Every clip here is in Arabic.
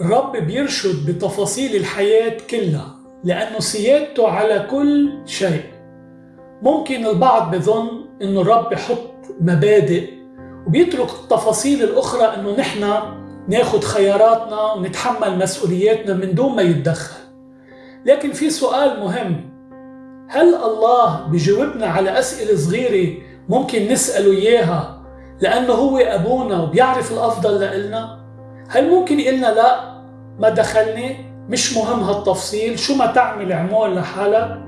الرب بيرشد بتفاصيل الحياة كلها لأنه سيادته على كل شيء. ممكن البعض بظن أنه الرب يحط مبادئ وبيترك التفاصيل الأخرى أنه نحن ناخد خياراتنا ونتحمل مسؤولياتنا من دون ما يتدخل. لكن في سؤال مهم هل الله بيجاوبنا على أسئلة صغيرة ممكن نسأله إياها لأنه هو أبونا وبيعرف الأفضل لإلنا؟ هل ممكن يقلنا لا؟ ما دخلني مش مهم هالتفصيل شو ما تعمل اعمل لحالك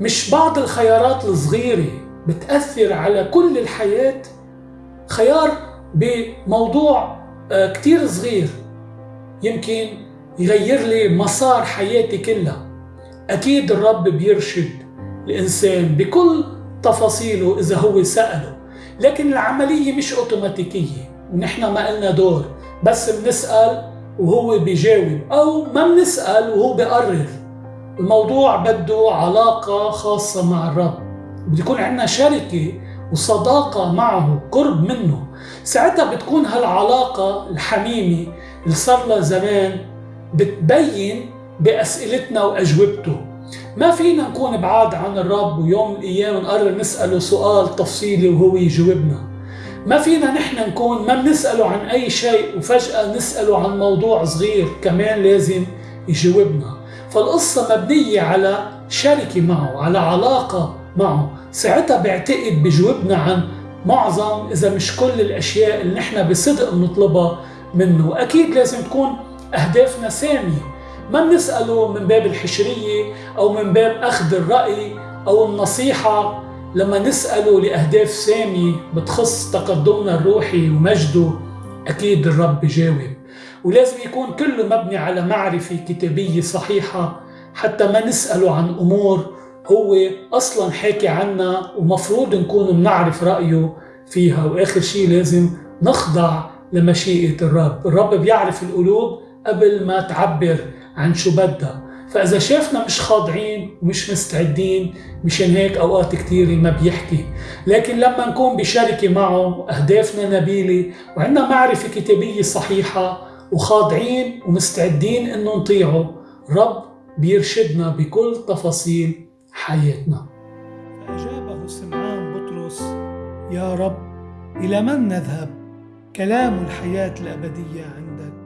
مش بعض الخيارات الصغيرة بتأثر على كل الحياة. خيار بموضوع كتير صغير. يمكن يغير لي مسار حياتي كلها. أكيد الرب بيرشد الإنسان بكل تفاصيله إذا هو سأله. لكن العملية مش أوتوماتيكية ونحن ما قلنا دور. بس بنسأل وهو بيجاوب أو ما بنسأل وهو بيقرر. الموضوع بده علاقة خاصة مع الرب. بده يكون عندنا شركة وصداقة معه قرب منه. ساعتها بتكون هالعلاقة الحميمة اللي صار لها زمان بتبين بأسئلتنا وأجوبته. ما فينا نكون بعاد عن الرب ويوم من الأيام نقرر نسأله سؤال تفصيلي وهو يجاوبنا. ما فينا نحن نكون ما بنسأله عن أي شيء وفجأة نسأله عن موضوع صغير كمان لازم يجاوبنا. فالقصة مبنية على شركة معه على علاقة معه. ساعتها بعتقد بجاوبنا عن معظم إذا مش كل الأشياء اللي نحن بصدق بنطلبها منه. أكيد لازم تكون أهدافنا سامية. ما بنسأله من باب الحشرية أو من باب أخذ الرأي أو النصيحة لما نسأله لأهداف سامية بتخص تقدمنا الروحي ومجده أكيد الرب بجاوب ولازم يكون كله مبني على معرفة كتابية صحيحة حتى ما نسأله عن أمور هو أصلا حاكي عنا ومفروض نكون بنعرف رأيه فيها. وآخر شيء لازم نخضع لمشيئة الرب. الرب بيعرف القلوب قبل ما تعبر عن شو بدها. فإذا شافنا مش خاضعين ومش مستعدين مشان هيك أوقات كتيرة ما بيحكي. لكن لما نكون بشركة معه أهدافنا نبيلة وعندنا معرفة كتابية صحيحة وخاضعين ومستعدين إنه نطيعه رب بيرشدنا بكل تفاصيل حياتنا. فأجابه سمعان بطرس يا رب إلى من نذهب؟ كلام الحياة الأبدية عندك.